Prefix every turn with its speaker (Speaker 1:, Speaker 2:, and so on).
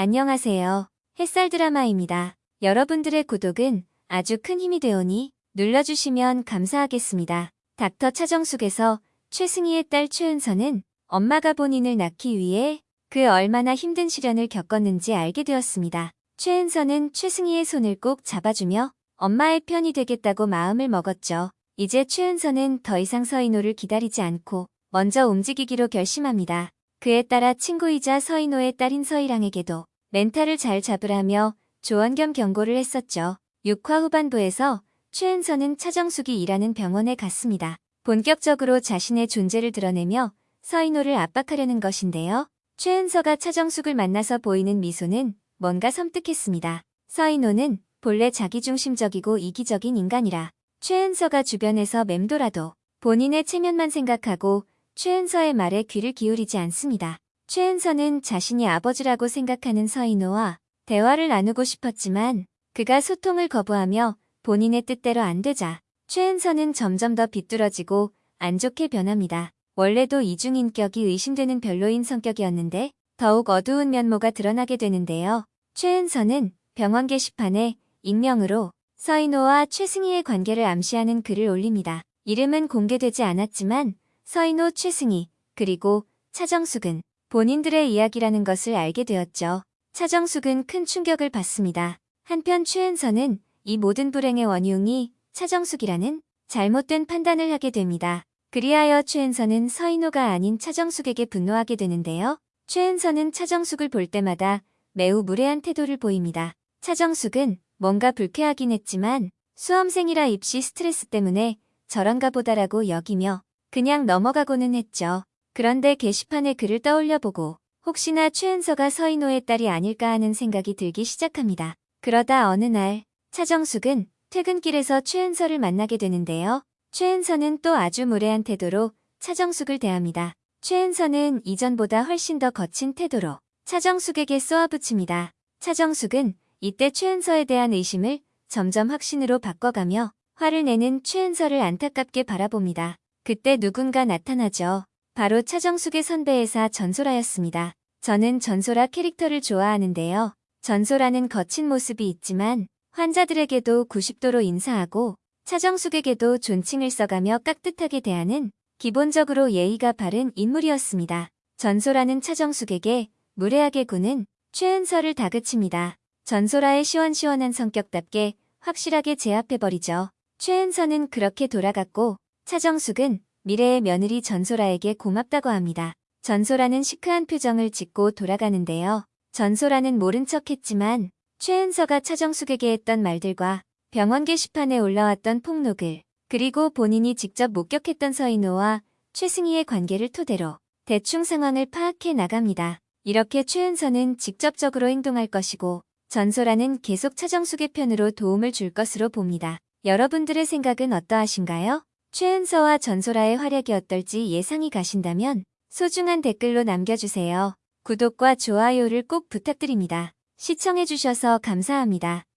Speaker 1: 안녕하세요. 햇살 드라마입니다. 여러분들의 구독은 아주 큰 힘이 되오니 눌러주시면 감사하겠습니다. 닥터 차정숙에서 최승희의 딸 최은서는 엄마가 본인을 낳기 위해 그 얼마나 힘든 시련을 겪었는지 알게 되었습니다. 최은서는 최승희의 손을 꼭 잡아주며 엄마의 편이 되겠다고 마음을 먹었죠. 이제 최은서는 더 이상 서인호를 기다리지 않고 먼저 움직이기로 결심합니다. 그에 따라 친구이자 서인호의 딸인 서희랑에게도 멘탈을 잘 잡으라며 조언 겸 경고를 했었죠. 6화 후반부에서 최은서는 차정숙이 일하는 병원에 갔습니다. 본격적으로 자신의 존재를 드러내며 서인호를 압박하려는 것인데요. 최은서가 차정숙을 만나서 보이는 미소는 뭔가 섬뜩했습니다. 서인호는 본래 자기중심적이고 이기적인 인간이라 최은서가 주변에서 맴돌아도 본인의 체면만 생각하고 최은서의 말에 귀를 기울이지 않습니다. 최은서는 자신이 아버지라고 생각하는 서인호와 대화를 나누고 싶었지만 그가 소통을 거부하며 본인의 뜻대로 안 되자 최은서는 점점 더 비뚤어지고 안 좋게 변합니다. 원래도 이중인격이 의심되는 별로인 성격이었는데 더욱 어두운 면모가 드러나게 되는데요. 최은서는 병원 게시판에 익명으로 서인호와 최승희의 관계를 암시하는 글을 올립니다. 이름은 공개되지 않았지만 서인호 최승희 그리고 차정숙은 본인들의 이야기라는 것을 알게 되었죠. 차정숙은 큰 충격을 받습니다. 한편 최은서는 이 모든 불행의 원흉이 차정숙이라는 잘못된 판단을 하게 됩니다. 그리하여 최은서는 서인호가 아닌 차정숙에게 분노하게 되는데요. 최은서는 차정숙을 볼 때마다 매우 무례한 태도를 보입니다. 차정숙은 뭔가 불쾌하긴 했지만 수험생이라 입시 스트레스 때문에 저런가 보다라고 여기며 그냥 넘어가고는 했죠. 그런데 게시판에 글을 떠올려보고 혹시나 최은서가 서인호의 딸이 아닐까 하는 생각이 들기 시작합니다. 그러다 어느 날 차정숙은 퇴근길에서 최은서를 만나게 되는데요. 최은서는 또 아주 무례한 태도로 차정숙을 대합니다. 최은서는 이전보다 훨씬 더 거친 태도로 차정숙에게 쏘아붙입니다. 차정숙은 이때 최은서에 대한 의심을 점점 확신으로 바꿔가며 화를 내는 최은서를 안타깝게 바라봅니다. 그때 누군가 나타나죠. 바로 차정숙의 선배회사 전소라였습니다. 저는 전소라 캐릭터를 좋아하는데요. 전소라는 거친 모습이 있지만 환자들에게도 90도로 인사하고 차정숙에게도 존칭을 써가며 깍듯하게 대하는 기본적으로 예의가 바른 인물이었습니다. 전소라는 차정숙에게 무례하게 구는 최은서를 다그칩니다. 전소라의 시원시원한 성격답게 확실하게 제압해버리죠. 최은서는 그렇게 돌아갔고 차정숙은 미래의 며느리 전소라에게 고맙다고 합니다. 전소라는 시크한 표정을 짓고 돌아가는데요. 전소라는 모른 척했지만 최은서가 차정숙에게 했던 말들과 병원 게시판에 올라왔던 폭로글 그리고 본인이 직접 목격했던 서인호와 최승희의 관계를 토대로 대충 상황을 파악해 나갑니다. 이렇게 최은서는 직접적으로 행동할 것이고 전소라는 계속 차정숙의 편으로 도움을 줄 것으로 봅니다. 여러분들의 생각은 어떠하신가요? 최은서와 전소라의 활약이 어떨지 예상이 가신다면 소중한 댓글로 남겨주세요. 구독과 좋아요를 꼭 부탁드립니다. 시청해주셔서 감사합니다.